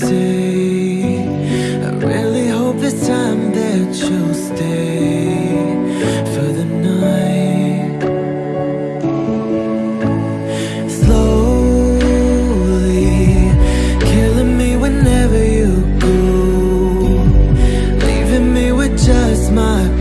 I really hope this time that you'll stay For the night. Slowly Killing me whenever you go. Leaving me with just my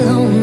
inside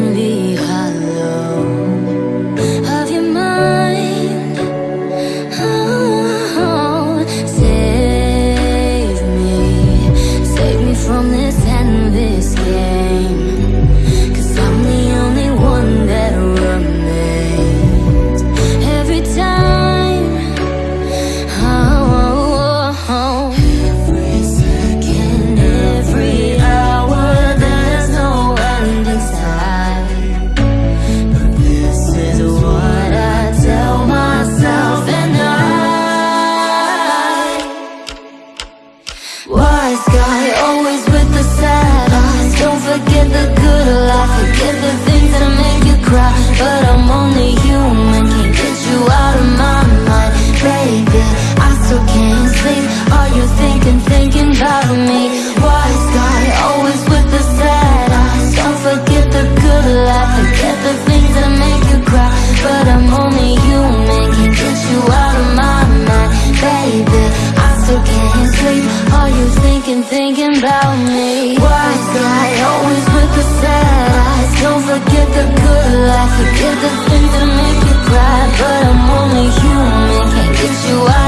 Always with the sad eyes. Don't forget the good life, forget the things that make you cry. But I'm only human, can't get you out of my mind, baby. I still can't sleep. Are you thinking, thinking, thinking about me? Wise guy, always with the sad eyes. Don't forget the good life, forget the things that make you cry. But I'm only human, can't get you out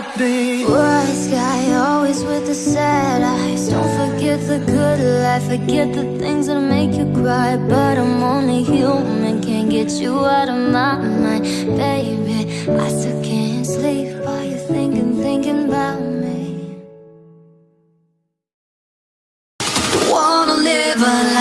help me Wise guy, always with the sad eyes. Don't forget the good life. Forget the things that make you cry. But I'm only human. Can't get you out of my mind Baby, I still can't sleep. While you're thinking, thinking about me? Wanna live a life